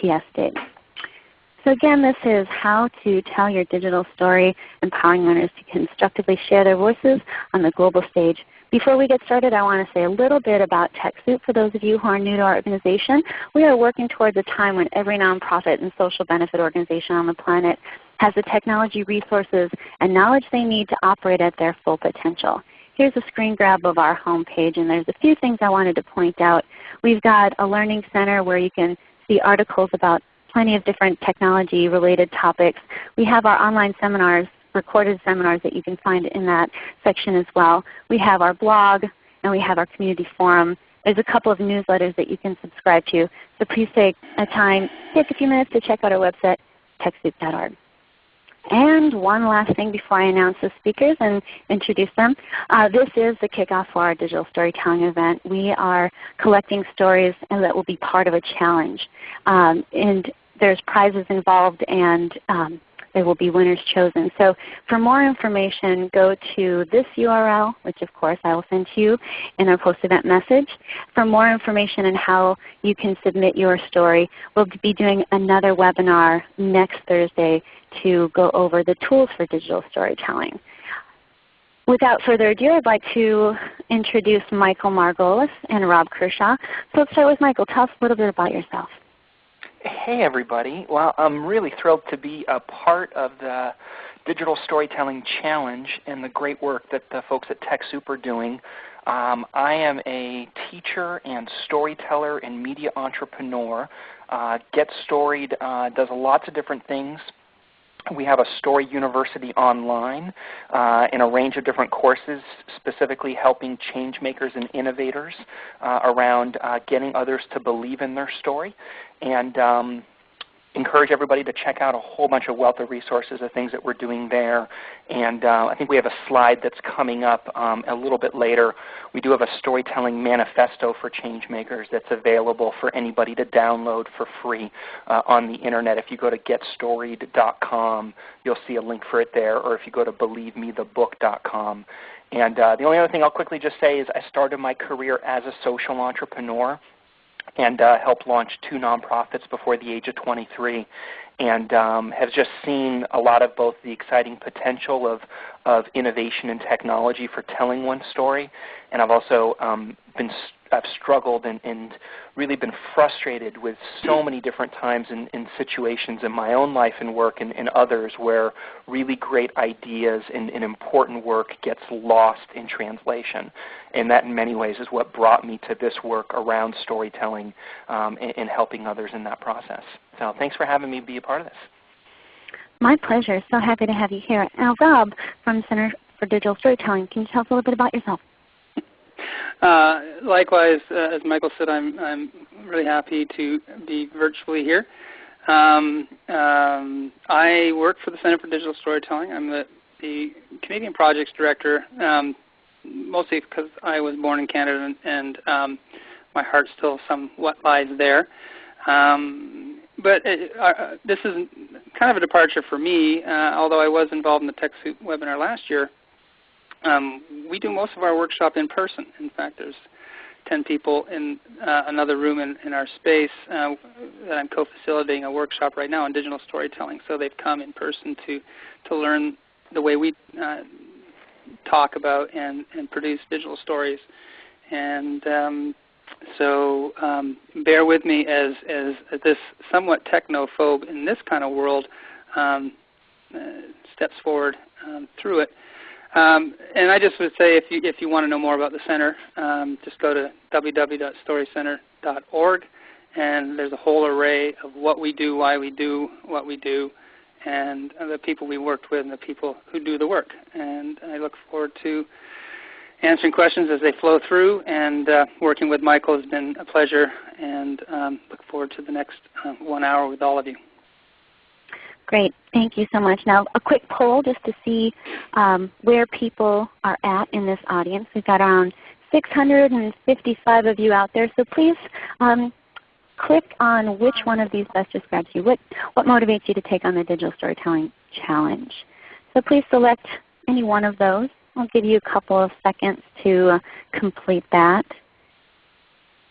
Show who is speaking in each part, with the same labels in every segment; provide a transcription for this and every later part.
Speaker 1: TS did. So again, this is how to tell your digital story, empowering learners to constructively share their voices on the global stage. Before we get started, I want to say a little bit about TechSoup for those of you who are new to our organization. We are working towards a time when every nonprofit and social benefit organization on the planet has the technology resources and knowledge they need to operate at their full potential. Here's a screen grab of our homepage, and there's a few things I wanted to point out. We've got a Learning Center where you can see articles about plenty of different technology related topics. We have our online seminars, recorded seminars that you can find in that section as well. We have our blog and we have our community forum. There's a couple of newsletters that you can subscribe to. So please take a time, take a few minutes to check out our website, TechSoup.org. And one last thing before I announce the speakers and introduce them. Uh, this is the kickoff for our digital storytelling event. We are collecting stories and that will be part of a challenge. Um, and there's prizes involved and um, there will be winners chosen. So for more information, go to this URL, which of course I will send to you in our post-event message. For more information on how you can submit your story, we'll be doing another webinar next Thursday to go over the tools for digital storytelling. Without further ado, I'd like to introduce Michael Margolis and Rob Kershaw. So let's start with Michael. Tell us a little bit about yourself.
Speaker 2: Hey everybody. Well, I'm really thrilled to be a part of the Digital Storytelling Challenge and the great work that the folks at TechSoup are doing. Um, I am a teacher and storyteller and media entrepreneur. Uh, Get Storied uh, does lots of different things we have a Story University online uh, in a range of different courses specifically helping change makers and innovators uh, around uh, getting others to believe in their story. And um, encourage everybody to check out a whole bunch of wealth of resources of things that we're doing there. And uh, I think we have a slide that's coming up um, a little bit later. We do have a storytelling manifesto for changemakers that's available for anybody to download for free uh, on the Internet. If you go to getstoried.com, you'll see a link for it there, or if you go to believemethebook.com. And uh, the only other thing I'll quickly just say is I started my career as a social entrepreneur and uh, helped launch two nonprofits before the age of 23 and um, have just seen a lot of both the exciting potential of, of innovation and technology for telling one story, and I've also um, been I've struggled and, and, really been frustrated with so many different times and, in situations in my own life and work and, and others where really great ideas and, and, important work gets lost in translation. And that in many ways is what brought me to this work around storytelling um, and, and helping others in that process. So thanks for having me be a part of this.
Speaker 1: My pleasure. So happy to have you here. Now Rob from Center for Digital Storytelling, can you tell us a little bit about yourself?
Speaker 3: Uh, likewise, uh, as Michael said, I'm, I'm really happy to be virtually here. Um, um, I work for the Center for Digital Storytelling. I'm the, the Canadian Projects Director, um, mostly because I was born in Canada and, and um, my heart still somewhat lies there. Um, but it, uh, this is kind of a departure for me, uh, although I was involved in the TechSoup webinar last year. Um, we do most of our workshop in person. In fact, there's 10 people in uh, another room in, in our space uh, that I'm co-facilitating a workshop right now on digital storytelling. So they've come in person to, to learn the way we uh, talk about and, and produce digital stories. And um, so um, bear with me as, as, this somewhat technophobe in this kind of world um, uh, steps forward um, through it. Um, and I just would say if you, if you want to know more about the center, um, just go to www.storycenter.org and there's a whole array of what we do, why we do what we do, and the people we worked with and the people who do the work. And I look forward to answering questions as they flow through and uh, working with Michael has been a pleasure and um, look forward to the next uh, one hour with all of you.
Speaker 1: Great. Thank you so much. Now a quick poll just to see um, where people are at in this audience. We've got around 655 of you out there. So please um, click on which one of these best describes you. What, what motivates you to take on the Digital Storytelling Challenge? So please select any one of those. I'll give you a couple of seconds to uh, complete that.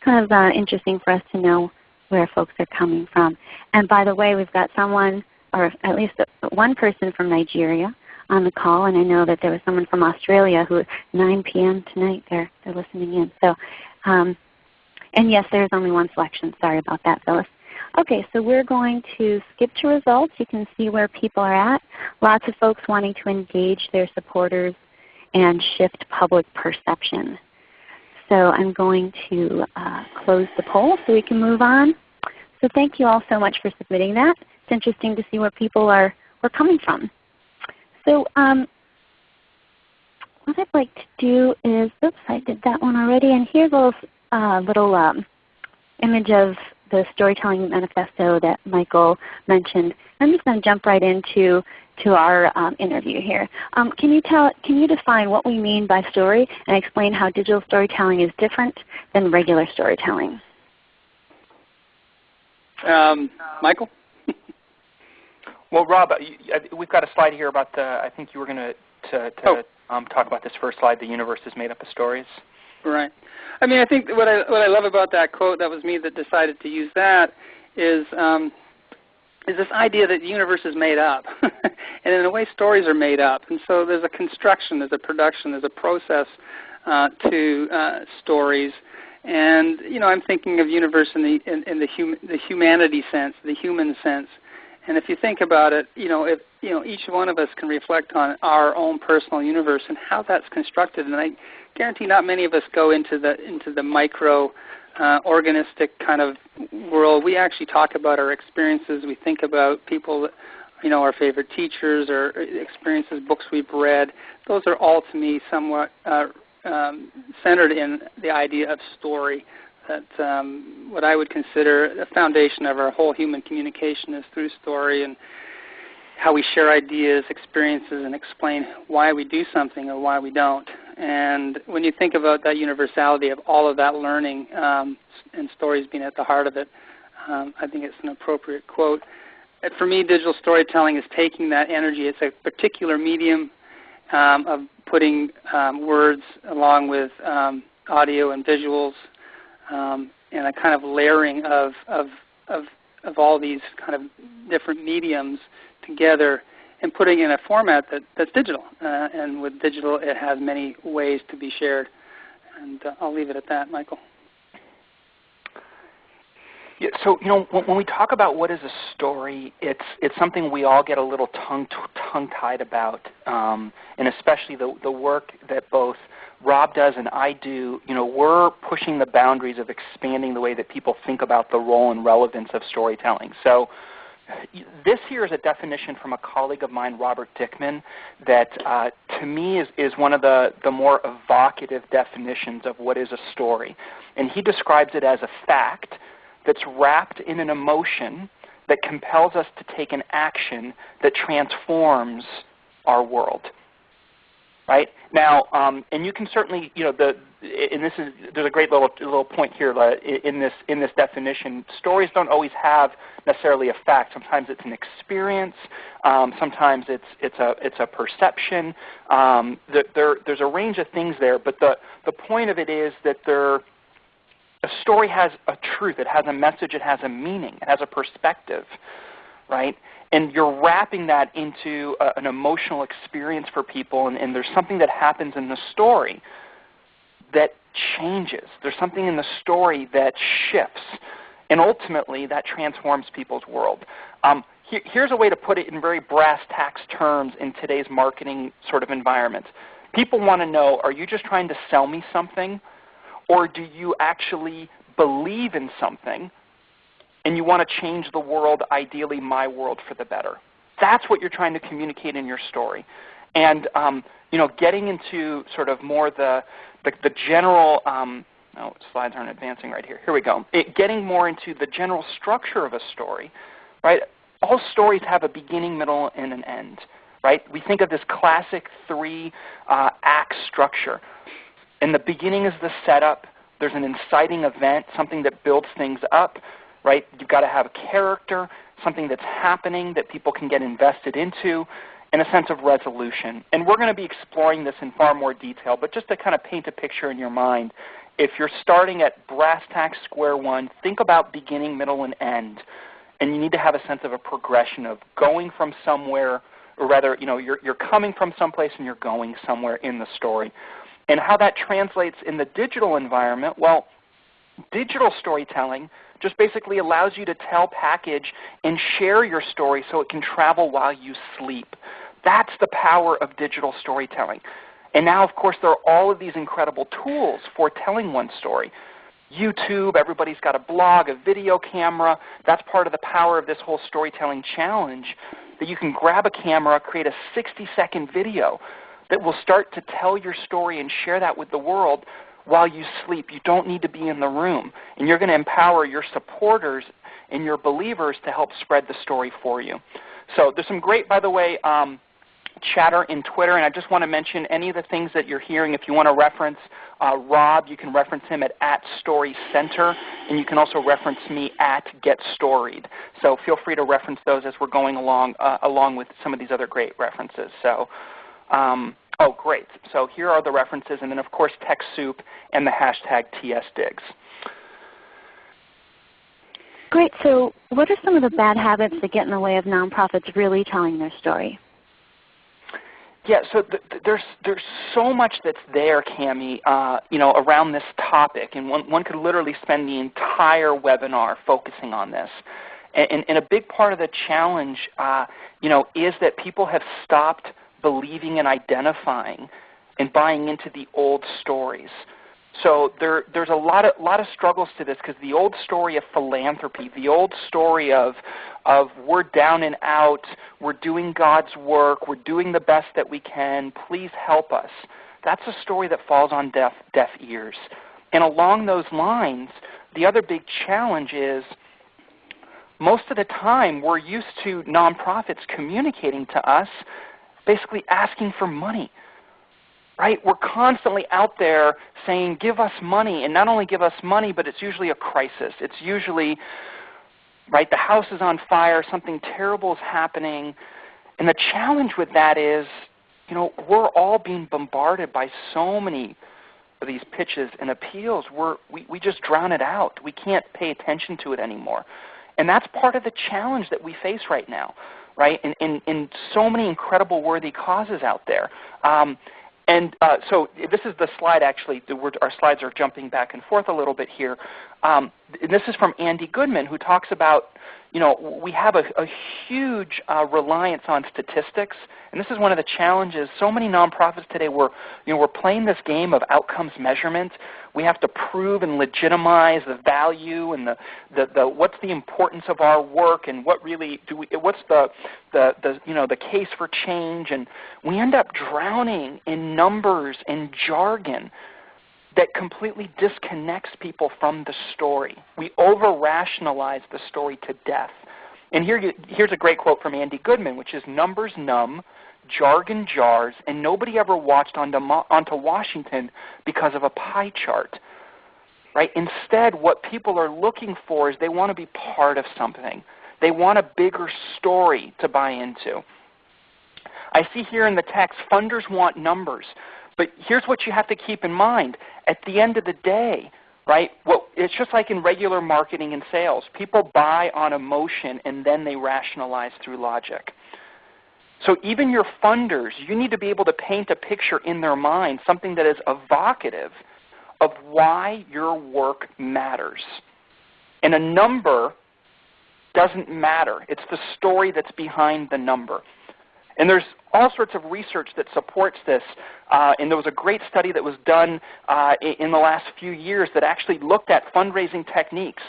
Speaker 1: Kind of uh, interesting for us to know where folks are coming from. And by the way, we've got someone, or at least one person from Nigeria on the call, and I know that there was someone from Australia who 9 p.m. tonight they're they're listening in. So, um, and yes, there's only one selection. Sorry about that, Phyllis. Okay, so we're going to skip to results. You can see where people are at. Lots of folks wanting to engage their supporters and shift public perception. So I'm going to uh, close the poll so we can move on. So thank you all so much for submitting that. It's interesting to see where people are, are coming from. So um, what I'd like to do is, oops, I did that one already. And here's a little, uh, little um, image of the storytelling manifesto that Michael mentioned. I'm just going to jump right into to our um, interview here. Um, can you tell, can you define what we mean by story and explain how digital storytelling is different than regular storytelling?
Speaker 3: Um, Michael?
Speaker 2: well, Rob, we've got a slide here about the. I think you were going to to, to oh. um, talk about this first slide. The universe is made up of stories.
Speaker 3: Right. I mean, I think what I what I love about that quote that was me that decided to use that is um, is this idea that the universe is made up. and in a way stories are made up. And so there's a construction, there's a production, there's a process uh, to uh, stories. And you know, I'm thinking of universe in the in, in the, hum, the humanity sense, the human sense. And if you think about it, you know, if you know, each one of us can reflect on our own personal universe and how that's constructed. And I guarantee not many of us go into the into the micro uh, organistic kind of world. We actually talk about our experiences. We think about people, you know, our favorite teachers or experiences, books we've read. Those are all to me somewhat uh, um, centered in the idea of story. That um, what I would consider the foundation of our whole human communication is through story and how we share ideas, experiences, and explain why we do something or why we don't. And when you think about that universality of all of that learning um, and stories being at the heart of it, um, I think it's an appropriate quote. For me, digital storytelling is taking that energy. It's a particular medium um, of putting um, words along with um, audio and visuals um, and a kind of layering of, of, of, of all these kind of different mediums together and putting in a format that, that's digital. Uh, and with digital, it has many ways to be shared. And uh, I'll leave it at that, Michael.
Speaker 2: Yeah, so you know, when, when, we talk about what is a story, it's it's something we all get a little tongue tongue tied about, um, and especially the the work that both Rob does and I do. You know, we're pushing the boundaries of expanding the way that people think about the role and relevance of storytelling. So this here is a definition from a colleague of mine, Robert Dickman, that uh, to me is, is one of the, the more evocative definitions of what is a story. And he describes it as a fact that's wrapped in an emotion that compels us to take an action that transforms our world right? Now, um, and you can certainly, you know, the and this is there's a great little little point here uh, in this in this definition. Stories don't always have necessarily a fact. Sometimes it's an experience. Um, sometimes it's it's a it's a perception. Um, the, there there's a range of things there, but the the point of it is that there a story has a truth. It has a message. It has a meaning. It has a perspective, right? And you're wrapping that into a, an emotional experience for people, and, and there's something that happens in the story that changes. There's something in the story that shifts, and ultimately that transforms people's world. Um, here's a way to put it in very brass tacks terms in today's marketing sort of environment. People want to know, are you just trying to sell me something, or do you actually believe in something and you want to change the world, ideally my world, for the better. That's what you're trying to communicate in your story. And um, you know, getting into sort of more the, the, the general, um, oh, slides aren't advancing right here. Here we go. It, getting more into the general structure of a story, right? All stories have a beginning, middle, and an end, right? We think of this classic three uh, structure. In the beginning is the setup. There's an inciting event, something that builds things up right? You've got to have a character, something that's happening that people can get invested into, and a sense of resolution. And we're going to be exploring this in far more detail, but just to kind of paint a picture in your mind, if you're starting at brass tacks square one, think about beginning, middle, and end. And you need to have a sense of a progression of going from somewhere, or rather, you know, you're, you're coming from someplace and you're going somewhere in the story. And how that translates in the digital environment, well, digital storytelling just basically allows you to tell, package, and share your story so it can travel while you sleep. That's the power of digital storytelling. And now, of course, there are all of these incredible tools for telling one story. YouTube, everybody's got a blog, a video camera. That's part of the power of this whole storytelling challenge, that you can grab a camera, create a 60-second video that will start to tell your story and share that with the world while you sleep. You don't need to be in the room. And you're going to empower your supporters and your believers to help spread the story for you. So there's some great, by the way, um, chatter in Twitter, and I just want to mention any of the things that you're hearing. If you want to reference uh, Rob, you can reference him at, at and you can also reference me at Get Storied. So feel free to reference those as we're going along, uh, along with some of these other great references. So, um, oh, great. So here are the references, and then of course TechSoup and the hashtag TSDigs.
Speaker 1: Great. So what are some of the bad habits that get in the way of nonprofits really telling their story?
Speaker 2: Yeah, so th there's there's so much that's there, Cami, uh, you know, around this topic, and one one could literally spend the entire webinar focusing on this. And, and, and a big part of the challenge, uh, you know, is that people have stopped believing and identifying and buying into the old stories. So there, there's a lot of, lot of struggles to this because the old story of philanthropy, the old story of, of we're down and out, we're doing God's work, we're doing the best that we can, please help us. That's a story that falls on deaf, deaf ears. And along those lines, the other big challenge is most of the time we're used to nonprofits communicating to us basically asking for money right? We're constantly out there saying, give us money. And not only give us money, but it's usually a crisis. It's usually, right, the house is on fire, something terrible is happening. And the challenge with that is, you know, we're all being bombarded by so many of these pitches and appeals. We're, we, we just drown it out. We can't pay attention to it anymore. And that's part of the challenge that we face right now, right? In, in, in so many incredible worthy causes out there. Um, and uh, so this is the slide actually. our slides are jumping back and forth a little bit here. Um, this is from Andy Goodman who talks about you know, we have a, a huge uh, reliance on statistics, and this is one of the challenges. So many nonprofits today, we're, you know, we're playing this game of outcomes measurement. We have to prove and legitimize the value and the, the, the what's the importance of our work and what really do we, what's the, the, the, you know, the case for change. And we end up drowning in numbers and jargon that completely disconnects people from the story. We over-rationalize the story to death. And here you, here's a great quote from Andy Goodman, which is, numbers numb, jargon jars, and nobody ever watched onto, onto Washington because of a pie chart. Right? Instead, what people are looking for is they want to be part of something. They want a bigger story to buy into. I see here in the text, funders want numbers. But here's what you have to keep in mind. At the end of the day, right, well, it's just like in regular marketing and sales. People buy on emotion and then they rationalize through logic. So even your funders, you need to be able to paint a picture in their mind, something that is evocative of why your work matters. And a number doesn't matter. It's the story that's behind the number. And there's all sorts of research that supports this. Uh, and there was a great study that was done uh, in the last few years that actually looked at fundraising techniques.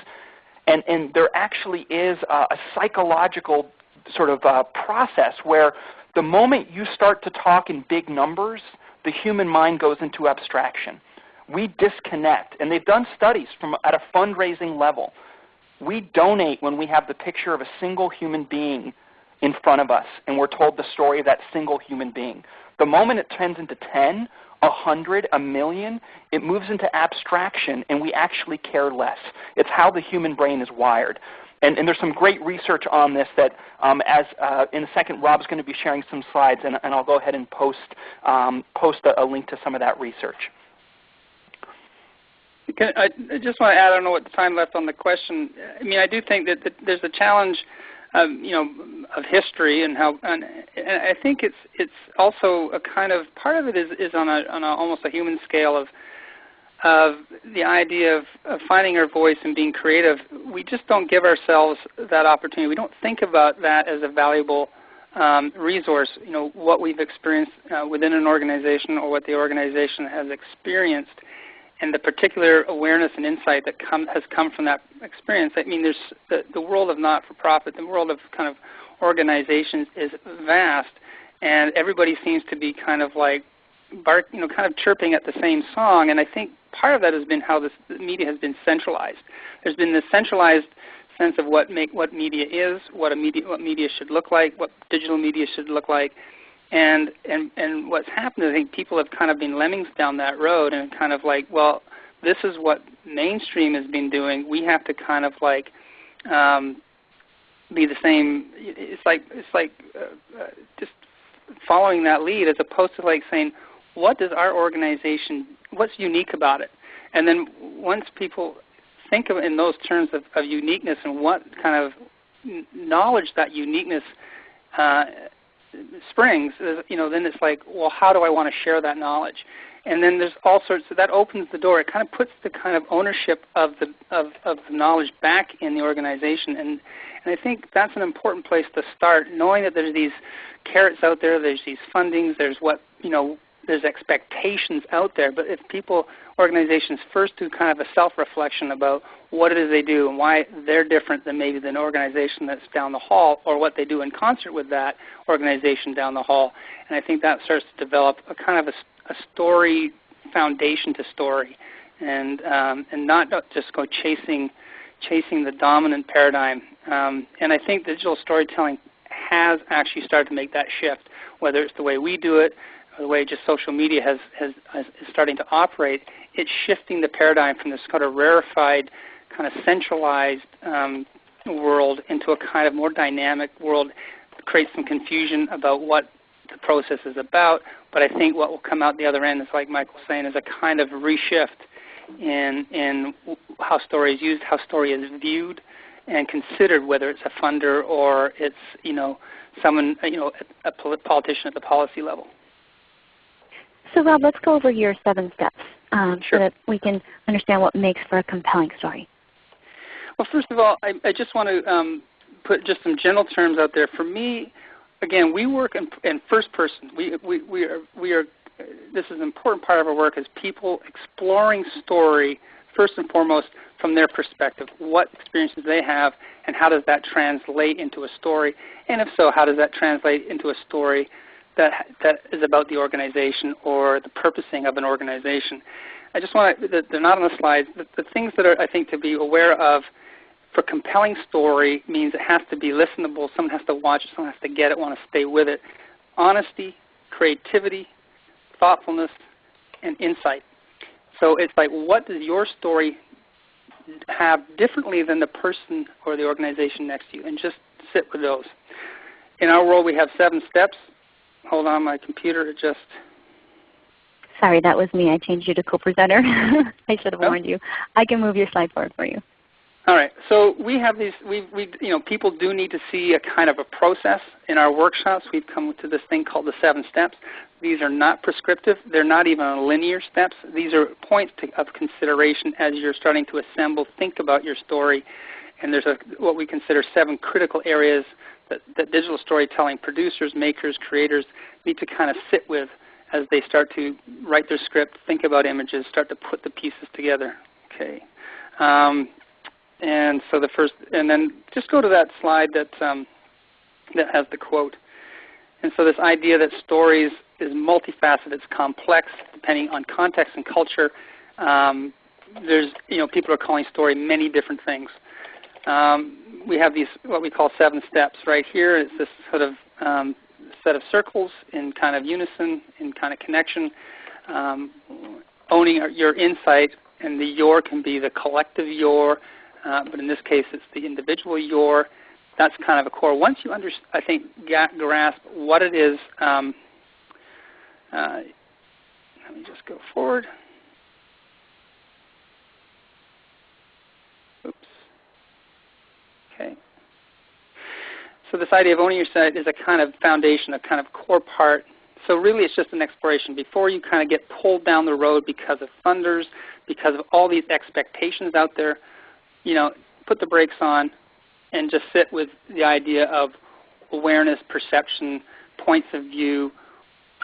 Speaker 2: And, and there actually is a, a psychological sort of uh, process where the moment you start to talk in big numbers, the human mind goes into abstraction. We disconnect. And they've done studies from at a fundraising level. We donate when we have the picture of a single human being in front of us and we're told the story of that single human being. The moment it turns into 10, a hundred, a million, it moves into abstraction and we actually care less. It's how the human brain is wired. And, and there's some great research on this that um, as uh, in a second Rob's going to be sharing some slides and, and I'll go ahead and post, um, post a, a link to some of that research.
Speaker 3: Can, I, I just want to add, I don't know what time left on the question. I mean, I do think that, that there's a challenge um, you know, of history and how, and, and, I think it's it's also a kind of part of it is is on a on a, almost a human scale of of the idea of, of finding our voice and being creative. We just don't give ourselves that opportunity. We don't think about that as a valuable um, resource. You know, what we've experienced uh, within an organization or what the organization has experienced and the particular awareness and insight that come, has come from that experience. I mean, there's the, the world of not-for-profit, the world of kind of organizations is vast, and everybody seems to be kind of like bark, you know, kind of chirping at the same song. And I think part of that has been how this media has been centralized. There's been this centralized sense of what make what media is, what a media what media should look like, what digital media should look like, and, and, and what's happened is I think people have kind of been lemmings down that road and kind of like, well, this is what mainstream has been doing. We have to kind of like um, be the same. It's like it's like uh, uh, just following that lead as opposed to like saying, what does our organization, what's unique about it? And then once people think of in those terms of, of uniqueness and what kind of knowledge that uniqueness uh, springs, uh, you know, then it's like, well, how do I want to share that knowledge? And then there's all sorts. So that opens the door. It kind of puts the kind of ownership of the of, of the knowledge back in the organization, and and I think that's an important place to start, knowing that there's these carrots out there, there's these fundings, there's what you know, there's expectations out there. But if people, organizations first do kind of a self-reflection about what it is they do and why they're different than maybe an organization that's down the hall or what they do in concert with that organization down the hall. And I think that starts to develop a kind of a, a story foundation to story and, um, and not just go chasing, chasing the dominant paradigm. Um, and I think digital storytelling has actually started to make that shift, whether it's the way we do it, the way just social media has, has, has is starting to operate, it's shifting the paradigm from this kind of rarefied kind of centralized um, world into a kind of more dynamic world. It creates some confusion about what the process is about, but I think what will come out the other end is like Michael was saying, is a kind of reshift in, in how story is used, how story is viewed and considered, whether it's a funder or it's you know someone you know a politician at the policy level.
Speaker 1: So Rob, let's go over your seven steps um,
Speaker 3: sure.
Speaker 1: so that we can understand what makes for a compelling story.
Speaker 3: Well, first of all, I, I just want to um, put just some general terms out there. For me, again, we work in, in first person. We, we, we are, we are, this is an important part of our work is people exploring story first and foremost from their perspective. What experiences they have and how does that translate into a story? And if so, how does that translate into a story that, that is about the organization or the purposing of an organization? I just want to, they're not on the slides, the, the things that are, I think, to be aware of for compelling story means it has to be listenable. Someone has to watch it. Someone has to get it, want to stay with it. Honesty, creativity, thoughtfulness, and insight. So it's like, what does your story have differently than the person or the organization next to you? And just sit with those. In our world, we have seven steps. Hold on, my computer just.
Speaker 1: Sorry, that was me. I changed you to co-presenter. I should have oh. warned you. I can move your slide forward for you.
Speaker 3: All right. So we have these. We, we, you know, people do need to see a kind of a process in our workshops. We've come to this thing called the seven steps. These are not prescriptive. They're not even linear steps. These are points to, of consideration as you're starting to assemble, think about your story. And there's a, what we consider seven critical areas that, that digital storytelling producers, makers, creators need to kind of sit with as they start to write their script, think about images, start to put the pieces together. Okay. Um, and so the first, and then just go to that slide that um, that has the quote. And so this idea that stories is multifaceted, it's complex, depending on context and culture. Um, there's, you know, people are calling story many different things. Um, we have these what we call seven steps. Right here. It's this sort of um, set of circles in kind of unison, in kind of connection. Um, owning your insight, and the your can be the collective your, uh, but in this case it's the individual your. That's kind of a core. Once you under, I think, grasp what it is, um, uh, let me just go forward. So this idea of owning your insight is a kind of foundation, a kind of core part. So really it's just an exploration. Before you kind of get pulled down the road because of funders, because of all these expectations out there, you know, put the brakes on and just sit with the idea of awareness, perception, points of view,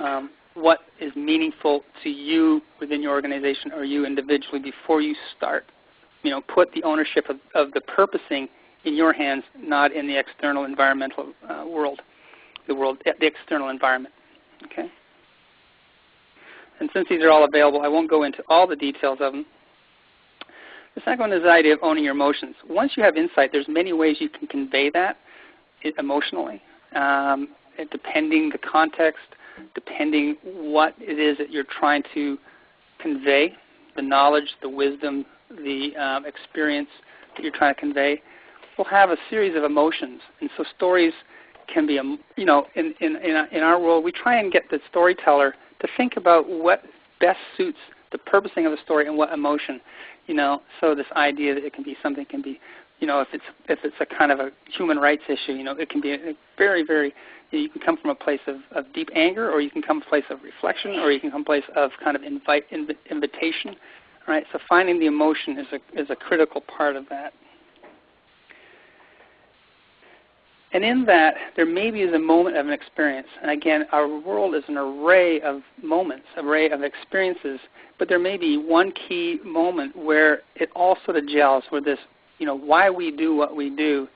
Speaker 3: um, what is meaningful to you within your organization or you individually before you start. You know, put the ownership of, of the purposing in your hands, not in the external environmental uh, world, the world, the external environment. Okay. And since these are all available, I won't go into all the details of them. The second one is the idea of owning your emotions. Once you have insight, there's many ways you can convey that emotionally, um, depending the context, depending what it is that you're trying to convey, the knowledge, the wisdom, the um, experience that you're trying to convey, will have a series of emotions. And so stories can be, um, you know, in, in, in our world, we try and get the storyteller to think about what best suits the purposing of the story and what emotion. You know, so this idea that it can be something can be, you know, if it's if it's a kind of a human rights issue, you know, it can be a, a very very. You, can come from a place of, of deep anger, or you can come from a place of reflection, or you can come from a place of kind of invite inv- invitation. Right. So finding the emotion is a is a critical part of that. And in that, there maybe is a moment of an experience. And again, our world is an array of moments, array of experiences. But there may be one key moment where it all sort of gels, where this, you know, why we do what we do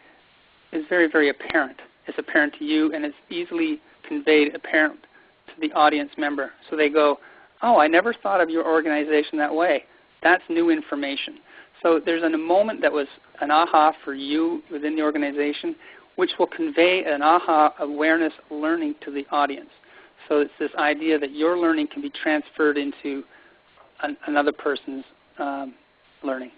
Speaker 3: is very, very apparent. It's apparent to you, and it's easily conveyed, apparent to the audience member. So they go, oh, I never thought of your organization that way. That's new information. So there's a moment that was an aha for you within the organization which will convey an aha awareness learning to the audience. So it's this idea that your learning can be transferred into an, another person's um, learning.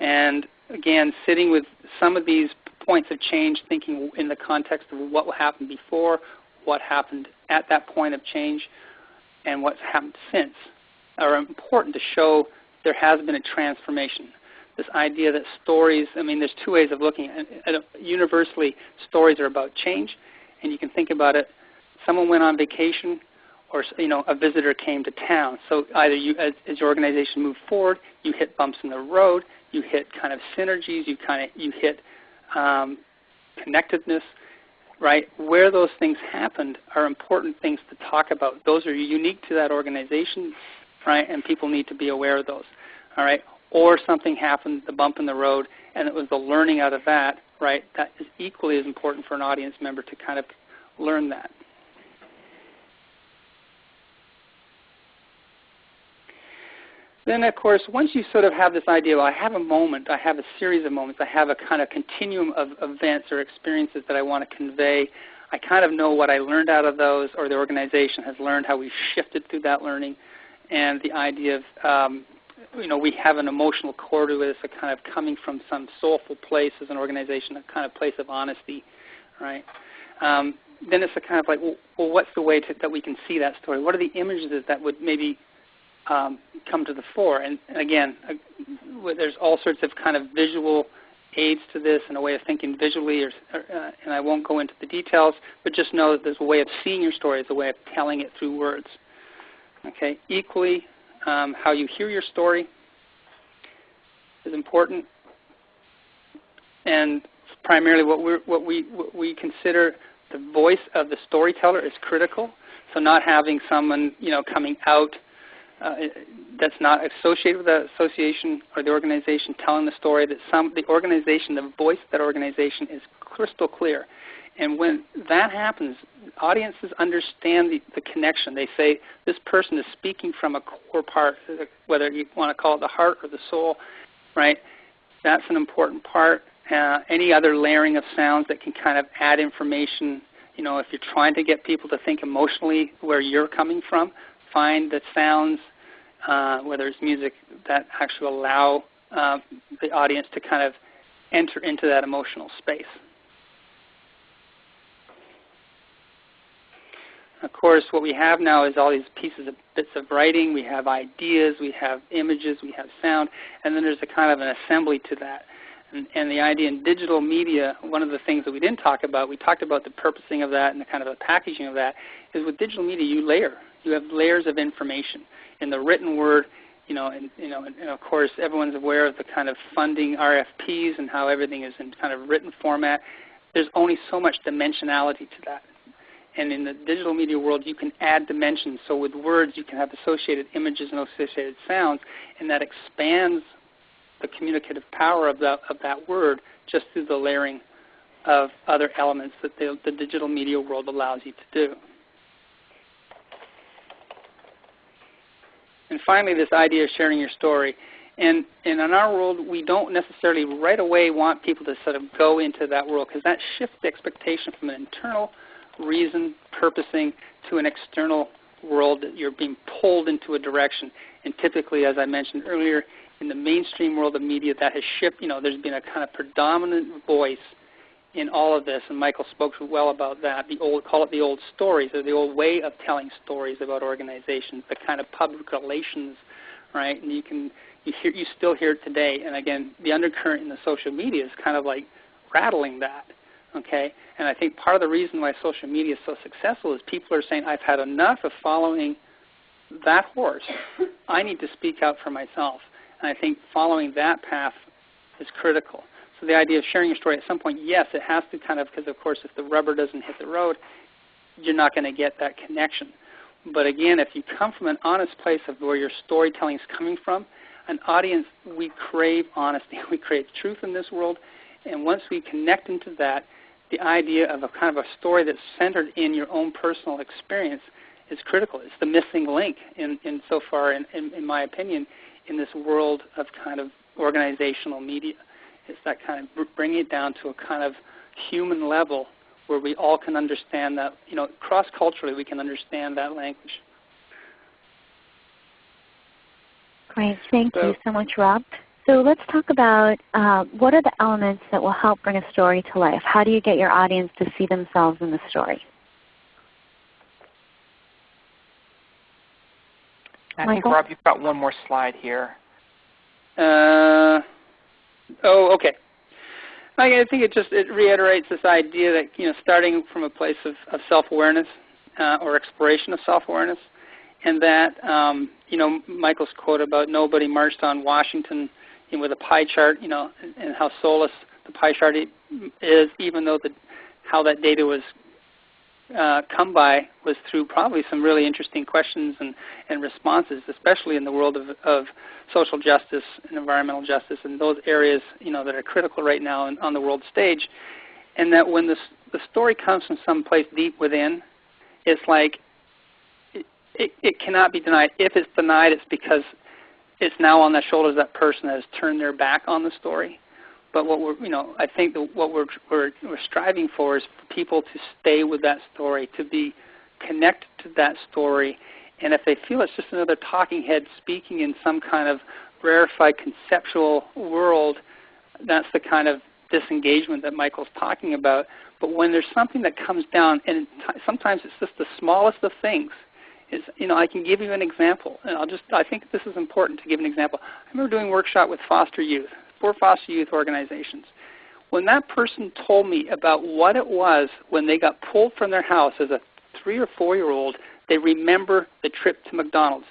Speaker 3: And again, sitting with some of these points of change, thinking in the context of what happened before, what happened at that point of change, and what's happened since, are important to show there has been a transformation this idea that stories, I mean, there's two ways of looking at it. Universally, stories are about change, and you can think about it. Someone went on vacation, or you know, a visitor came to town. So either you, as, as your organization moved forward, you hit bumps in the road, you hit kind of synergies, you kind of you hit um, connectedness, right? Where those things happened are important things to talk about. Those are unique to that organization, right? And people need to be aware of those. All right or something happened, the bump in the road, and it was the learning out of that, right? That is equally as important for an audience member to kind of learn that. Then, of course, once you sort of have this idea, well, I have a moment, I have a series of moments, I have a kind of continuum of events or experiences that I want to convey. I kind of know what I learned out of those, or the organization has learned how we've shifted through that learning, and the idea of um, you know, we have an emotional core to it. It's a kind of coming from some soulful place as an organization, a kind of place of honesty, right? Um, then it's a kind of like, well, well what's the way to, that we can see that story? What are the images that would maybe um, come to the fore? And, and again, uh, there's all sorts of kind of visual aids to this and a way of thinking visually, or, uh, and I won't go into the details, but just know that there's a way of seeing your story, there's a way of telling it through words. Okay, equally um, how you hear your story is important, and primarily what, we what, we, what we consider the voice of the storyteller is critical. So not having someone you know coming out uh, that's not associated with the association or the organization telling the story. That some the organization, the voice of that organization is crystal clear. And when that happens, audiences understand the, the connection. They say this person is speaking from a core part, whether you want to call it the heart or the soul, right? That's an important part. Uh, any other layering of sounds that can kind of add information. You know, if you're trying to get people to think emotionally where you're coming from, find the sounds, uh, whether it's music, that actually allow uh, the audience to kind of enter into that emotional space. Of course, what we have now is all these pieces of bits of writing. We have ideas, we have images, we have sound, and then there's a kind of an assembly to that. And, and, the idea in digital media, one of the things that we didn't talk about, we talked about the purposing of that and the kind of the packaging of that, is with digital media you layer. You have layers of information. In the written word, you know, and, you know, and, and of course everyone's aware of the kind of funding RFPs and how everything is in kind of written format. There's only so much dimensionality to that. And in the digital media world, you can add dimensions. So with words, you can have associated images and associated sounds, and that expands the communicative power of that, of that word just through the layering of other elements that the, the digital media world allows you to do. And finally, this idea of sharing your story. And, and in our world, we don't necessarily right away want people to sort of go into that world because that shifts the expectation from an internal reason, purposing, to an external world that you're being pulled into a direction. And typically, as I mentioned earlier, in the mainstream world of media, that has shifted. You know, there's been a kind of predominant voice in all of this, and Michael spoke well about that. The old, call it the old stories, or the old way of telling stories about organizations, the kind of public relations, right? And you can you hear you still hear it today. And again, the undercurrent in the social media is kind of like rattling that. Okay, and I think part of the reason why social media is so successful is people are saying, "I've had enough of following that horse. I need to speak out for myself." And I think following that path is critical. So the idea of sharing your story at some point, yes, it has to kind of, because of course if the rubber doesn't hit the road, you're not going to get that connection. But again, if you come from an honest place of where your storytelling is coming from, an audience, we crave honesty. We crave truth in this world. And once we connect into that, the idea of a kind of a story that's centered in your own personal experience is critical. It's the missing link in, in so far, in, in, in my opinion, in this world of kind of organizational media. It's that kind of bringing it down to a kind of human level where we all can understand that, you know, cross-culturally we can understand that language.
Speaker 1: Great. Thank so, you so much, Rob. So let's talk about uh, what are the elements that will help bring a story to life? How do you get your audience to see themselves in the story?
Speaker 2: I Michael? think, Rob, you've got one more slide here.
Speaker 3: Uh, oh, okay. I think it just it reiterates this idea that you know starting from a place of, of self-awareness uh, or exploration of self-awareness, and that um, you know Michael's quote about nobody marched on Washington you know, with a pie chart, you know, and, and how soulless the pie chart is, even though the how that data was uh, come by was through probably some really interesting questions and, and responses, especially in the world of, of social justice and environmental justice and those areas you know, that are critical right now on the world stage. And that when this, the story comes from some place deep within, it's like it, it, it cannot be denied. If it's denied, it's because it's now on the shoulders of that person that has turned their back on the story. But what we're, you know, I think that what we're, we're, we're striving for is for people to stay with that story, to be connected to that story. And if they feel it's just another talking head speaking in some kind of rarefied conceptual world, that's the kind of disengagement that Michael's talking about. But when there's something that comes down, and sometimes it's just the smallest of things, is you know I can give you an example, and I'll just I think this is important to give an example. I remember doing a workshop with foster youth, for foster youth organizations. When that person told me about what it was when they got pulled from their house as a three or four year old, they remember the trip to McDonald's.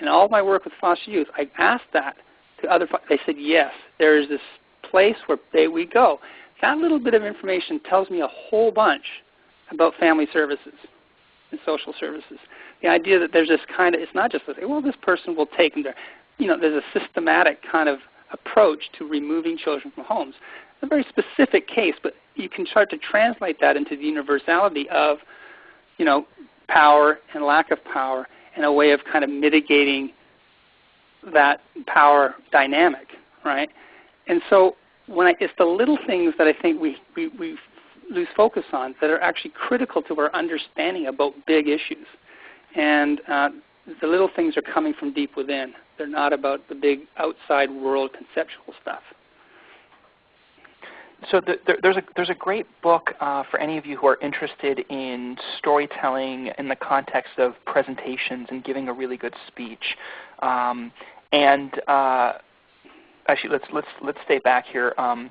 Speaker 3: And all my work with foster youth, I asked that to other. They said yes. There is this place where they, we go. That little bit of information tells me a whole bunch about family services and social services. The idea that there's this kind of, it's not just say, well, this person will take them there. You know, there's a systematic kind of approach to removing children from homes. It's a very specific case, but you can start to translate that into the universality of, you know, power and lack of power and a way of kind of mitigating that power dynamic, right? And so when I, it's the little things that I think we, we, we lose focus on that are actually critical to our understanding about big issues. And uh, the little things are coming from deep within. They're not about the big outside world conceptual stuff.
Speaker 2: So the, the, there's a there's a great book uh, for any of you who are interested in storytelling in the context of presentations and giving a really good speech. Um, and uh, actually let's let's let's stay back here um,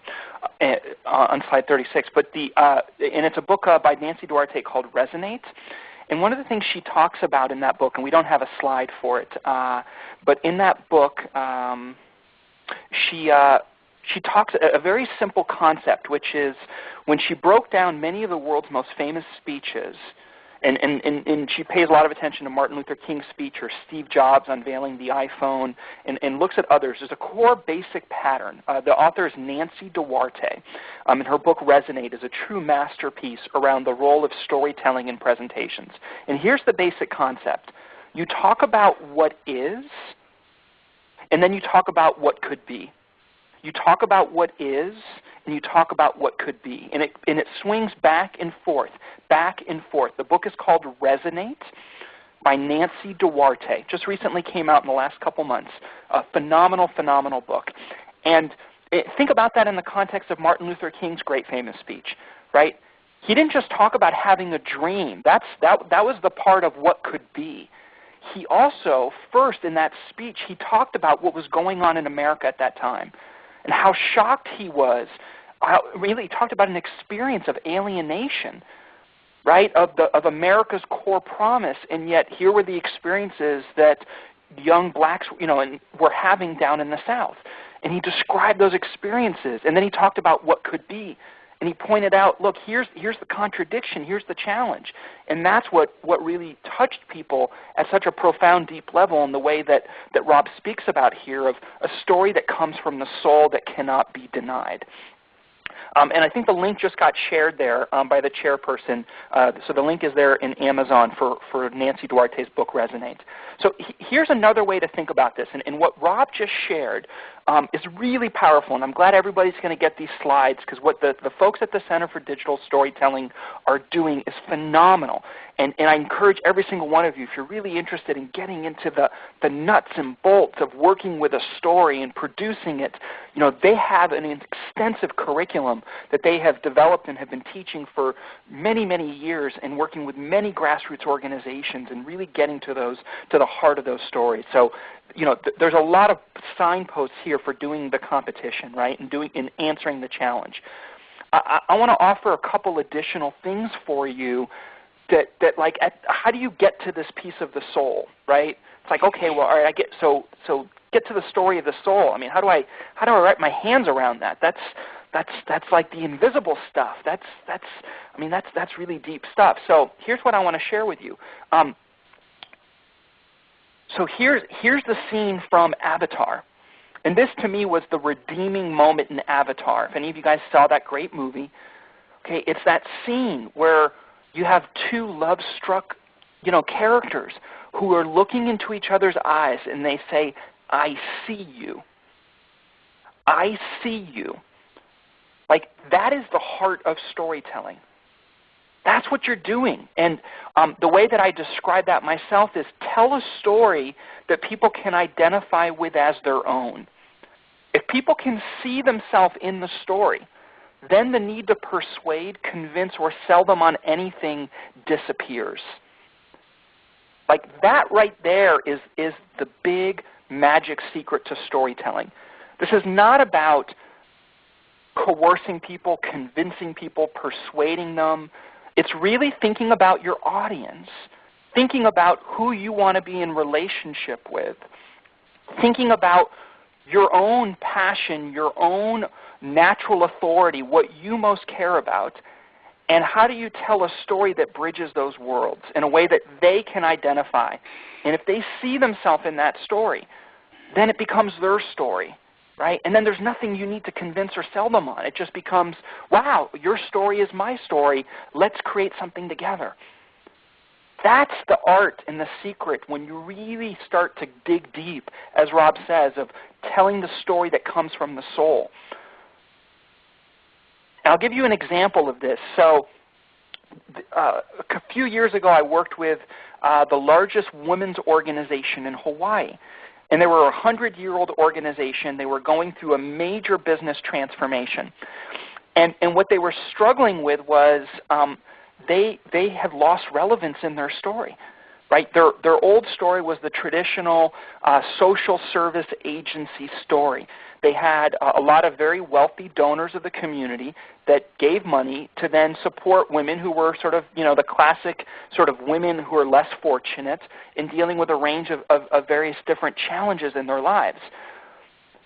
Speaker 2: uh, on slide 36. But the uh, and it's a book uh, by Nancy Duarte called Resonate. And one of the things she talks about in that book, and we don't have a slide for it, uh, but in that book, um, she uh, she talks a, a very simple concept, which is when she broke down many of the world's most famous speeches, and, and, and, and, she pays a lot of attention to Martin Luther King's speech or Steve Jobs unveiling the iPhone and, and looks at others. There's a core basic pattern. Uh, the author is Nancy Duarte, um, and her book Resonate is a true masterpiece around the role of storytelling in presentations. And here's the basic concept. You talk about what is, and then you talk about what could be. You talk about what is, and you talk about what could be. And it, and it swings back and forth, back and forth. The book is called Resonate by Nancy Duarte. Just recently came out in the last couple months. A phenomenal, phenomenal book. And it, think about that in the context of Martin Luther King's great famous speech, right? He didn't just talk about having a dream. That's, that, that was the part of what could be. He also, first in that speech, he talked about what was going on in America at that time and how shocked he was. How, really talked about an experience of alienation, right, of, the, of America's core promise, and yet here were the experiences that young blacks you know, and were having down in the South. And he described those experiences, and then he talked about what could be. And he pointed out, look, here's, here's the contradiction, here's the challenge. And that's what, what really touched people at such a profound, deep level in the way that, that Rob speaks about here of a story that comes from the soul that cannot be denied. Um, and I think the link just got shared there um, by the chairperson. Uh, so the link is there in Amazon for, for Nancy Duarte's book, Resonate. So here's another way to think about this. And, and what Rob just shared um, is really powerful. And I'm glad everybody's going to get these slides because what the, the folks at the Center for Digital Storytelling are doing is phenomenal. And, and I encourage every single one of you, if you're really interested in getting into the, the nuts and bolts of working with a story and producing it, you know, they have an extensive curriculum that they have developed and have been teaching for many, many years and working with many grassroots organizations and really getting to those to the heart of those stories. So, you know, th there's a lot of signposts here for doing the competition, right, and doing and answering the challenge. I, I want to offer a couple additional things for you that that like at, how do you get to this piece of the soul, right? It's like okay, well, all right, I get so so get to the story of the soul. I mean, how do I how do I wrap my hands around that? That's that's that's like the invisible stuff. That's that's I mean that's that's really deep stuff. So here's what I want to share with you. Um, so here's here's the scene from Avatar. And this to me was the redeeming moment in Avatar. If any of you guys saw that great movie, okay, it's that scene where you have two love-struck, you know, characters who are looking into each other's eyes and they say, I see you. I see you. Like that is the heart of storytelling. That's what you're doing. And um, the way that I describe that myself is tell a story that people can identify with as their own. If people can see themselves in the story, then the need to persuade, convince, or sell them on anything disappears. Like that right there is, is the big magic secret to storytelling. This is not about coercing people, convincing people, persuading them. It's really thinking about your audience, thinking about who you want to be in relationship with, thinking about your own passion, your own natural authority, what you most care about, and how do you tell a story that bridges those worlds in a way that they can identify? And if they see themselves in that story, then it becomes their story, right? And then there's nothing you need to convince or sell them on. It just becomes, wow, your story is my story. Let's create something together. That's the art and the secret when you really start to dig deep, as Rob says, of telling the story that comes from the soul. And I'll give you an example of this. So uh, a few years ago I worked with uh, the largest women's organization in Hawaii. And they were a 100-year-old organization. They were going through a major business transformation. And, and what they were struggling with was um, they, they had lost relevance in their story. right? Their, their old story was the traditional uh, social service agency story. They had a lot of very wealthy donors of the community that gave money to then support women who were sort of, you know, the classic sort of women who are less fortunate in dealing with a range of, of, of various different challenges in their lives.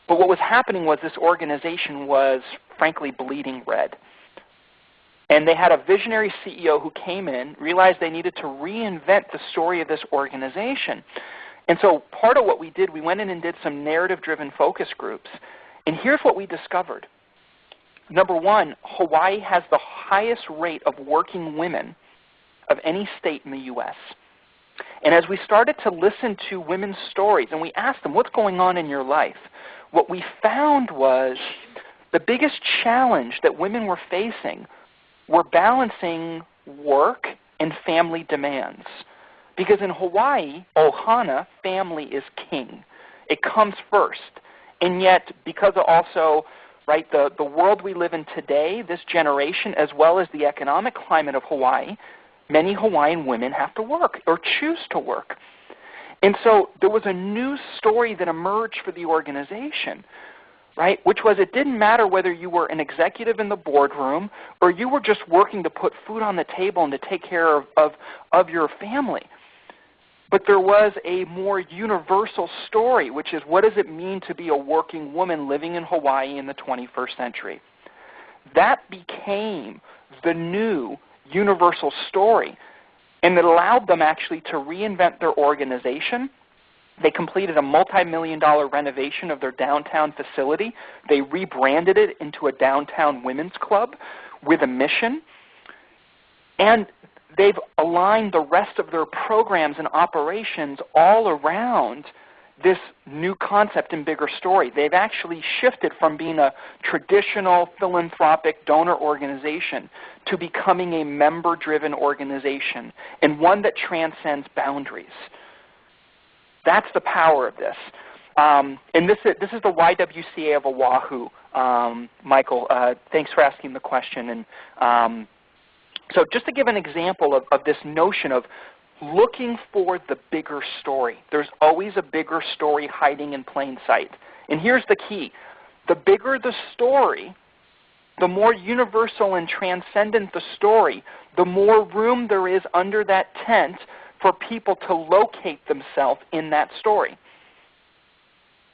Speaker 2: But what was happening was this organization was frankly bleeding red. And they had a visionary CEO who came in, realized they needed to reinvent the story of this organization. And so part of what we did, we went in and did some narrative-driven focus groups. And here's what we discovered. Number one, Hawaii has the highest rate of working women of any state in the U.S. And as we started to listen to women's stories and we asked them, what's going on in your life? What we found was the biggest challenge that women were facing were balancing work and family demands. Because in Hawaii, ohana, family is king. It comes first. And yet, because also right, the, the world we live in today, this generation, as well as the economic climate of Hawaii, many Hawaiian women have to work or choose to work. And so there was a new story that emerged for the organization right? Which was it didn't matter whether you were an executive in the boardroom or you were just working to put food on the table and to take care of, of, of your family. But there was a more universal story, which is what does it mean to be a working woman living in Hawaii in the 21st century? That became the new universal story. And it allowed them actually to reinvent their organization they completed a multi-million dollar renovation of their downtown facility. They rebranded it into a downtown women's club with a mission. And they've aligned the rest of their programs and operations all around this new concept and bigger story. They've actually shifted from being a traditional philanthropic donor organization to becoming a member-driven organization and one that transcends boundaries. That's the power of this. Um, and this is, this is the YWCA of Oahu, um, Michael. Uh, thanks for asking the question. And um, so just to give an example of, of this notion of looking for the bigger story. There's always a bigger story hiding in plain sight. And here's the key. The bigger the story, the more universal and transcendent the story, the more room there is under that tent for people to locate themselves in that story.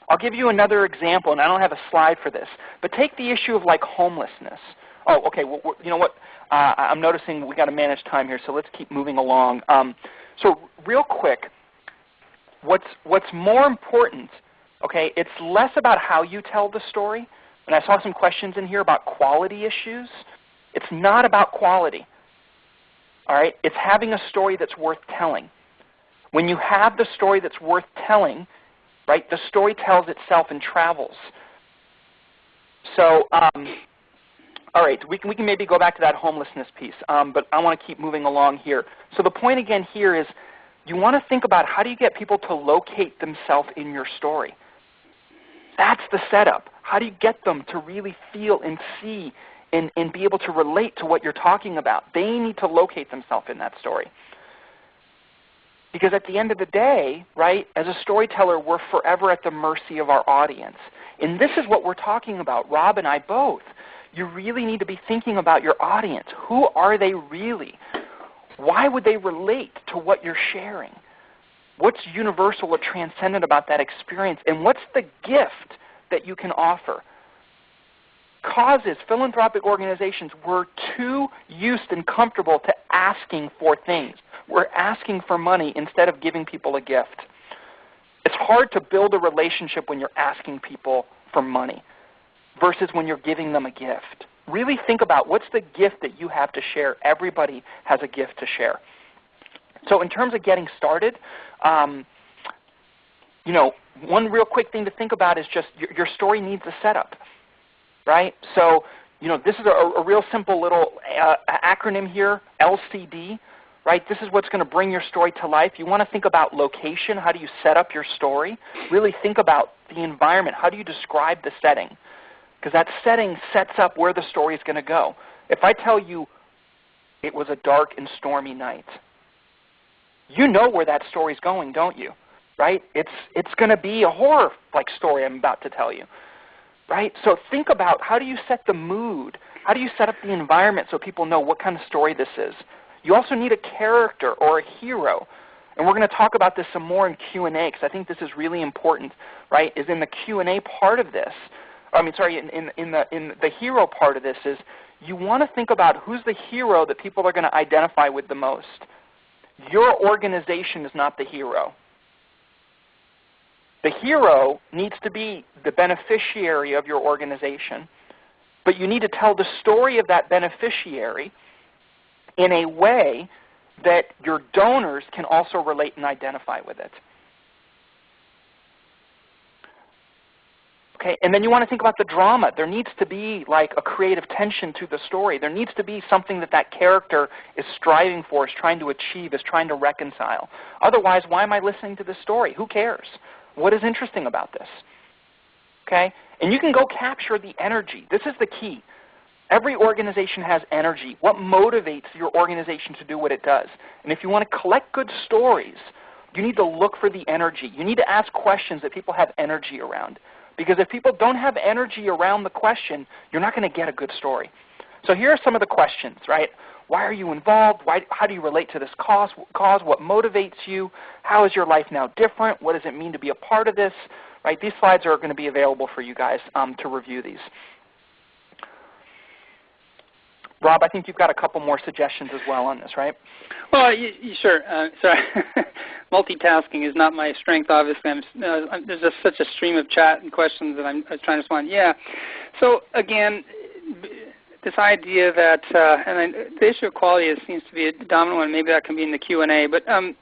Speaker 2: I'll give you another example, and I don't have a slide for this, but take the issue of like homelessness. Oh, okay. Well, you know what? Uh, I'm noticing we got to manage time here, so let's keep moving along. Um, so real quick, what's what's more important? Okay, it's less about how you tell the story. And I saw some questions in here about quality issues. It's not about quality. All right? It's having a story that's worth telling. When you have the story that's worth telling, right, the story tells itself and travels. So, um, all right, we can, we can maybe go back to that homelessness piece, um, but I want to keep moving along here. So the point again here is you want to think about how do you get people to locate themselves in your story. That's the setup. How do you get them to really feel and see and, and be able to relate to what you're talking about. They need to locate themselves in that story. Because at the end of the day, right, as a storyteller, we're forever at the mercy of our audience. And this is what we're talking about, Rob and I both. You really need to be thinking about your audience. Who are they really? Why would they relate to what you're sharing? What's universal or transcendent about that experience? And what's the gift that you can offer? causes philanthropic organizations were too used and comfortable to asking for things. We're asking for money instead of giving people a gift. It's hard to build a relationship when you're asking people for money versus when you're giving them a gift. Really think about what's the gift that you have to share. Everybody has a gift to share. So in terms of getting started, um, you know, one real quick thing to think about is just your, your story needs a setup right? So you know, this is a, a real simple little uh, acronym here, LCD. Right? This is what's going to bring your story to life. You want to think about location. How do you set up your story? Really think about the environment. How do you describe the setting? Because that setting sets up where the story is going to go. If I tell you it was a dark and stormy night, you know where that story's going, don't you? Right? It's, it's going to be a horror like story I'm about to tell you. Right? So think about how do you set the mood? How do you set up the environment so people know what kind of story this is? You also need a character or a hero. And we're going to talk about this some more in Q&A because I think this is really important, right, is in the Q&A part of this. I mean, sorry, in, in, in, the, in the hero part of this is you want to think about who's the hero that people are going to identify with the most. Your organization is not the hero. The hero needs to be the beneficiary of your organization, but you need to tell the story of that beneficiary in a way that your donors can also relate and identify with it. Okay, and then you want to think about the drama. There needs to be like a creative tension to the story. There needs to be something that that character is striving for, is trying to achieve, is trying to reconcile. Otherwise, why am I listening to this story? Who cares? What is interesting about this? Okay, and you can go capture the energy. This is the key. Every organization has energy. What motivates your organization to do what it does? And if you want to collect good stories, you need to look for the energy. You need to ask questions that people have energy around. Because if people don't have energy around the question, you're not going to get a good story. So here are some of the questions, right? Why are you involved? Why, how do you relate to this cause, cause? What motivates you? How is your life now different? What does it mean to be a part of this? Right? These slides are going to be available for you guys um, to review these. Rob, I think you've got a couple more suggestions as well on this, right?
Speaker 3: Well, you, you, sure. Uh, sorry. Multitasking is not my strength, obviously. I'm, uh, I'm, there's just such a stream of chat and questions that I'm, I'm trying to respond. Yeah. So again, this idea that, uh, and I, the issue of quality is, seems to be a dominant one. Maybe that can be in the Q&A. But um,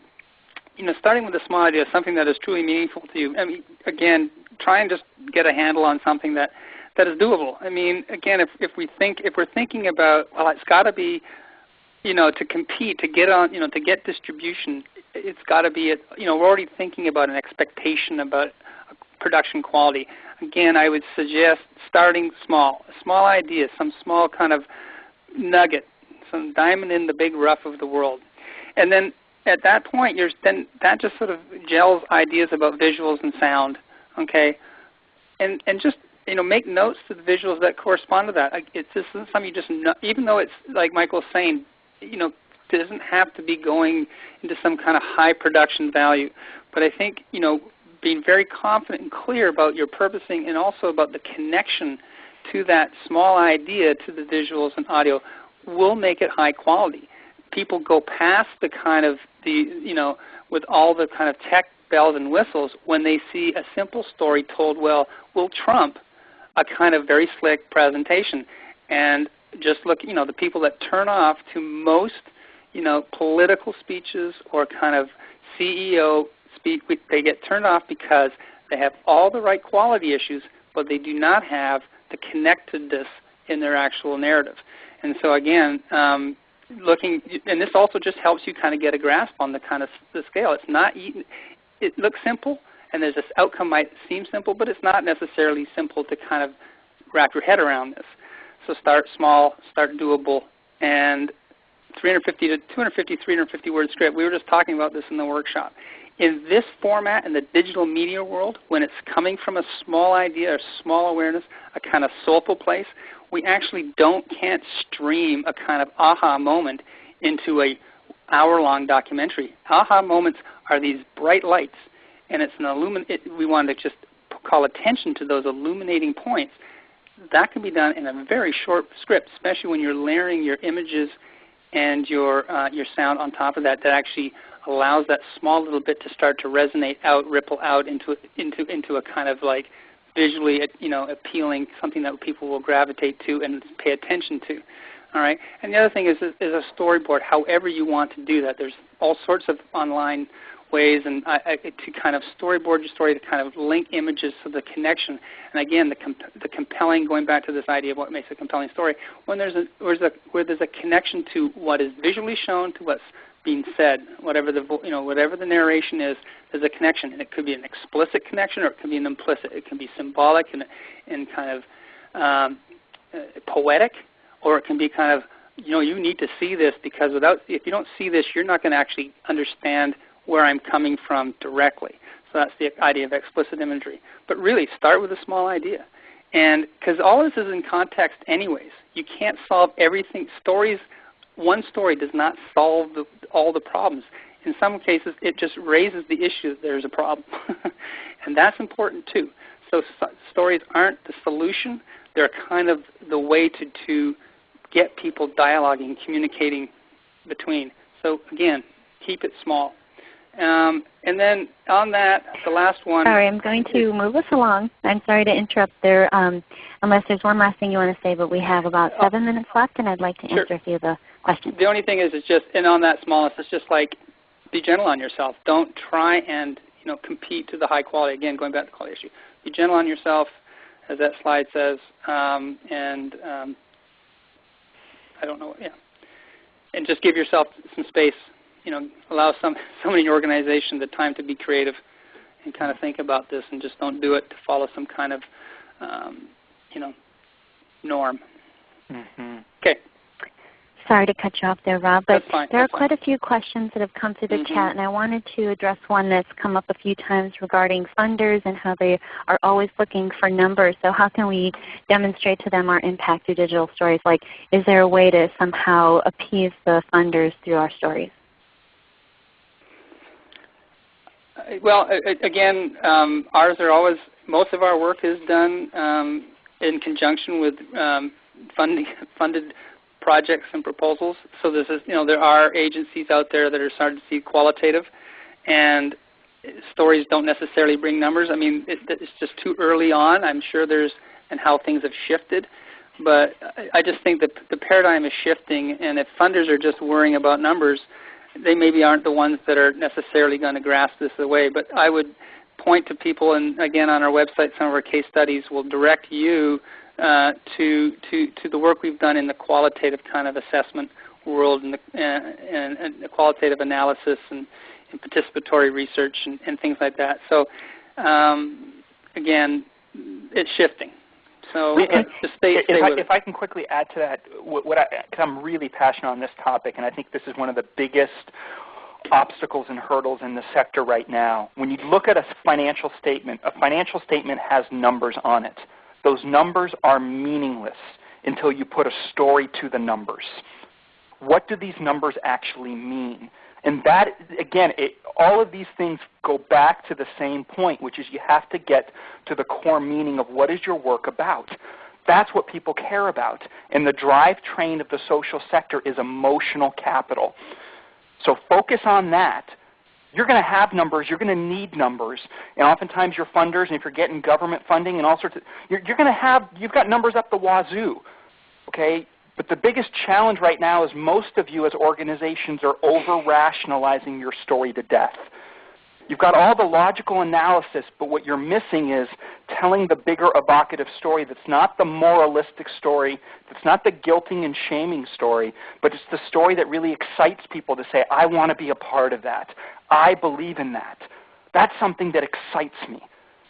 Speaker 3: you know, starting with a small idea, something that is truly meaningful to you. I mean, again, try and just get a handle on something that – that is doable. I mean, again, if, if we think if we're thinking about well, it's got to be, you know, to compete, to get on, you know, to get distribution, it's got to be, you know, we're already thinking about an expectation about production quality. Again, I would suggest starting small, a small idea, some small kind of nugget, some diamond in the big rough of the world, and then at that point, you're then that just sort of gels ideas about visuals and sound, okay, and and just you know, make notes to the visuals that correspond to that. It's just something you just know, even though it's like Michael's saying, you know, doesn't have to be going into some kind of high production value. But I think, you know, being very confident and clear about your purposing and also about the connection to that small idea to the visuals and audio will make it high quality. People go past the kind of the, you know, with all the kind of tech bells and whistles when they see a simple story told well will trump a kind of very slick presentation. And just look, you know, the people that turn off to most, you know, political speeches or kind of CEO speak, they get turned off because they have all the right quality issues, but they do not have the connectedness in their actual narrative. And so again, um, looking, and this also just helps you kind of get a grasp on the kind of the scale. It's not, it looks simple, and there's this outcome might seem simple, but it's not necessarily simple to kind of wrap your head around this. So start small, start doable, and 350 to 250, 350 word script. We were just talking about this in the workshop. In this format, in the digital media world, when it's coming from a small idea or small awareness, a kind of soulful place, we actually don't can't stream a kind of aha moment into a hour-long documentary. Aha moments are these bright lights and it's an illumin- it, we wanted to just call attention to those illuminating points. That can be done in a very short script, especially when you're layering your images and your uh, your sound on top of that. That actually allows that small little bit to start to resonate out, ripple out into into into a kind of like visually you know appealing something that people will gravitate to and pay attention to. All right. And the other thing is is a storyboard. However you want to do that. There's all sorts of online ways and I, I, to kind of storyboard your story to kind of link images to the connection. And again, the, comp the compelling, going back to this idea of what makes a compelling story, when there's a, where, there's a, where there's a connection to what is visually shown to what's being said, whatever the, you know, whatever the narration is, there's a connection. And it could be an explicit connection or it can be an implicit. It can be symbolic and, and kind of um, uh, poetic or it can be kind of you know you need to see this because without if you don't see this, you're not going to actually understand where I'm coming from directly. So that's the idea of explicit imagery. But really, start with a small idea. And because all this is in context anyways, you can't solve everything. Stories, one story does not solve the, all the problems. In some cases, it just raises the issue that there's a problem. and that's important too. So stories aren't the solution. They're kind of the way to, to get people dialoguing, communicating between. So again, keep it small. Um, and then on that, the last one.
Speaker 1: Sorry, I'm going to move us along. I'm sorry to interrupt there, um, unless there's one last thing you want to say, but we have about oh. seven minutes left, and I'd like to answer
Speaker 3: sure.
Speaker 1: a few of the questions.
Speaker 3: The only thing is, it's just, and on that smallness, it's just like be gentle on yourself. Don't try and you know compete to the high quality. Again, going back to the quality issue, be gentle on yourself, as that slide says, um, and um, I don't know, yeah, and just give yourself some space you know, allow some somebody in your organization the time to be creative and kind of think about this, and just don't do it to follow some kind of, um, you know, norm.
Speaker 2: Mm-hmm.
Speaker 3: Okay.
Speaker 1: Sorry to cut you off there, Rob, but
Speaker 3: fine,
Speaker 1: there
Speaker 3: are
Speaker 1: quite
Speaker 3: fine.
Speaker 1: a few questions that have come through the
Speaker 3: mm-hmm.
Speaker 1: chat, and I wanted to address one that's come up a few times regarding funders and how they are always looking for numbers. So how can we demonstrate to them our impact through digital stories? Like, is there a way to somehow appease the funders through our stories?
Speaker 3: Well, again, um, ours are always most of our work is done um, in conjunction with um, funding, funded projects and proposals. So this is, you know, there are agencies out there that are starting to see qualitative, and stories don't necessarily bring numbers. I mean, it, it's just too early on. I'm sure there's and how things have shifted. But I just think that the paradigm is shifting, and if funders are just worrying about numbers, they maybe aren't the ones that are necessarily going to grasp this away. But I would point to people, and again on our website, some of our case studies will direct you uh, to, to, to the work we've done in the qualitative kind of assessment world and the, uh, and, and the qualitative analysis and, and participatory research and, and, things like that. So um, again, it's shifting. So just stay,
Speaker 2: stay
Speaker 3: if,
Speaker 2: I,
Speaker 3: if
Speaker 2: I, can quickly add to that, what, what I, cause I'm really passionate on this topic, and I think this is one of the biggest obstacles and hurdles in the sector right now. When you look at a financial statement, a financial statement has numbers on it. Those numbers are meaningless until you put a story to the numbers. What do these numbers actually mean? And that, again, it, all of these things go back to the same point, which is you have to get to the core meaning of what is your work about. That's what people care about. And the drivetrain of the social sector is emotional capital. So focus on that. You're going to have numbers. You're going to need numbers. And oftentimes your funders, and if you're getting government funding and all sorts of, you're, you're going to have, you've got numbers up the wazoo. Okay? But the biggest challenge right now is most of you as organizations are over-rationalizing your story to death. You've got all the logical analysis, but what you're missing is telling the bigger evocative story that's not the moralistic story, that's not the guilting and shaming story, but it's the story that really excites people to say, I want to be a part of that. I believe in that. That's something that excites me.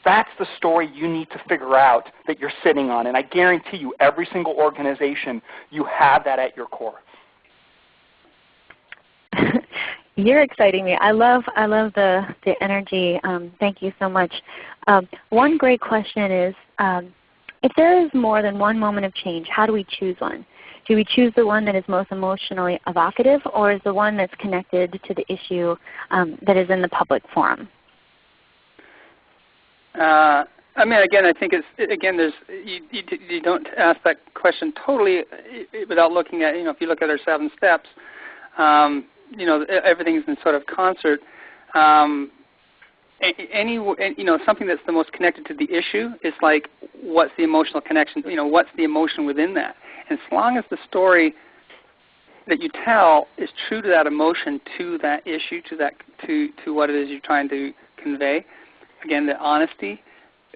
Speaker 2: That's the story you need to figure out that you're sitting on. And I guarantee you, every single organization, you have that at your core.
Speaker 1: You're exciting me. I love I love the the energy. Um, thank you so much. Um, one great question is, um, if there is more than one moment of change, how do we choose one? Do we choose the one that is most emotionally evocative, or is the one that's connected to the issue um, that is in the public forum?
Speaker 3: Uh, I mean, again, I think it's again. There's you, you, you don't ask that question totally without looking at you know if you look at our seven steps, um, you know everything's in sort of concert. Um, any you know something that's the most connected to the issue is like what's the emotional connection? You know what's the emotion within that? And as long as the story that you tell is true to that emotion, to that issue, to that to to what it is you're trying to convey, again, the honesty.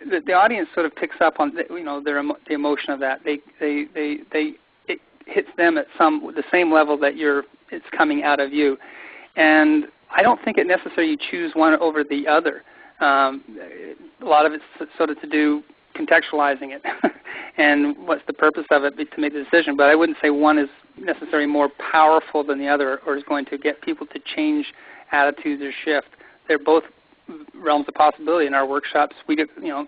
Speaker 3: The, the audience sort of picks up on the, you know their the emotion of that. They they they they it hits them at some the same level that you're it's coming out of you, and I don't think it necessarily you choose one over the other. Um, a lot of it's sort of to do contextualizing it and what's the purpose of it to make the decision. But I wouldn't say one is necessarily more powerful than the other or is going to get people to change attitudes or shift. They're both realms of possibility. In our workshops, we get, you know,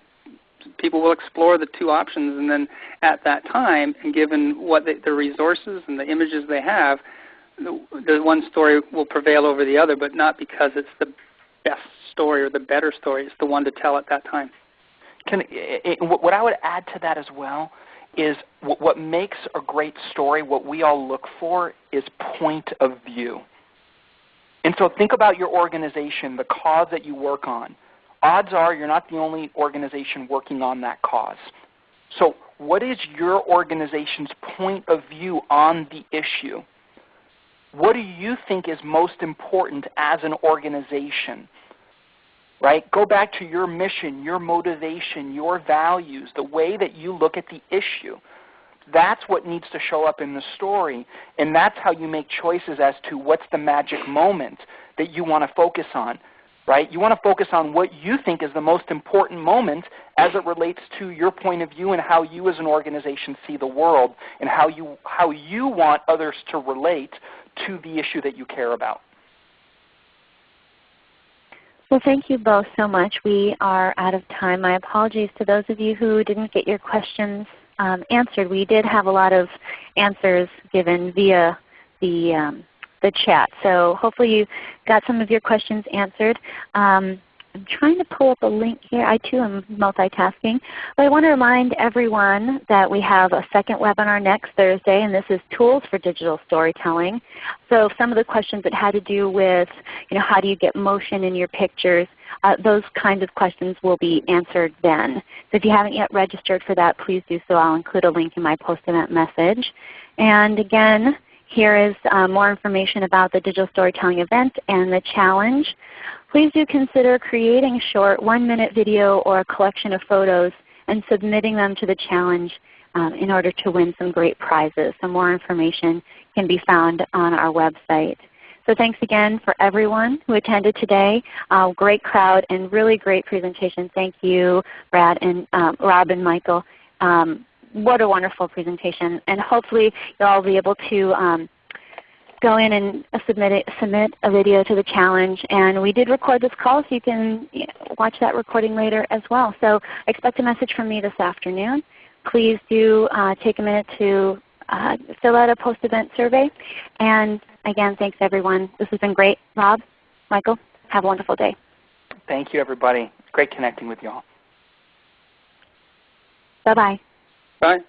Speaker 3: people will explore the two options and then at that time and given what they, the resources and the images they have, the, the one story will prevail over the other, but not because it's the best story or the better story. It's the one to tell at that time.
Speaker 2: Can, what I would add to that as well is what makes a great story, what we all look for, is point of view. And so think about your organization, the cause that you work on. Odds are you're not the only organization working on that cause. So what is your organization's point of view on the issue? What do you think is most important as an organization? Right? Go back to your mission, your motivation, your values, the way that you look at the issue. That's what needs to show up in the story, and that's how you make choices as to what's the magic moment that you want to focus on. Right? You want to focus on what you think is the most important moment as it relates to your point of view and how you as an organization see the world and how you, how you want others to relate to the issue that you care about.
Speaker 1: Well, thank you both so much. We are out of time. My apologies to those of you who didn't get your questions um, answered. We did have a lot of answers given via the, um, the chat. So hopefully you got some of your questions answered. Um, I'm trying to pull up a link here. I too am multitasking. But I want to remind everyone that we have a second webinar next Thursday, and this is Tools for Digital Storytelling. So some of the questions that had to do with you know, how do you get motion in your pictures, uh, those kinds of questions will be answered then. So if you haven't yet registered for that, please do so. I'll include a link in my post-event message. And again, here is uh, more information about the digital storytelling event and the challenge please do consider creating a short one-minute video or a collection of photos and submitting them to the challenge um, in order to win some great prizes. Some more information can be found on our website. So thanks again for everyone who attended today. Uh, great crowd and really great presentation. Thank you, Brad and um, Rob and Michael. Um, what a wonderful presentation. And hopefully you'll all be able to um, go in and submit, it, submit a video to the challenge. And we did record this call so you can watch that recording later as well. So expect a message from me this afternoon. Please do uh, take a minute to uh, fill out a post-event survey. And again, thanks everyone. This has been great. Rob, Michael, have a wonderful day.
Speaker 2: Thank you everybody. Great connecting with you all.
Speaker 1: Bye-bye.
Speaker 3: Bye.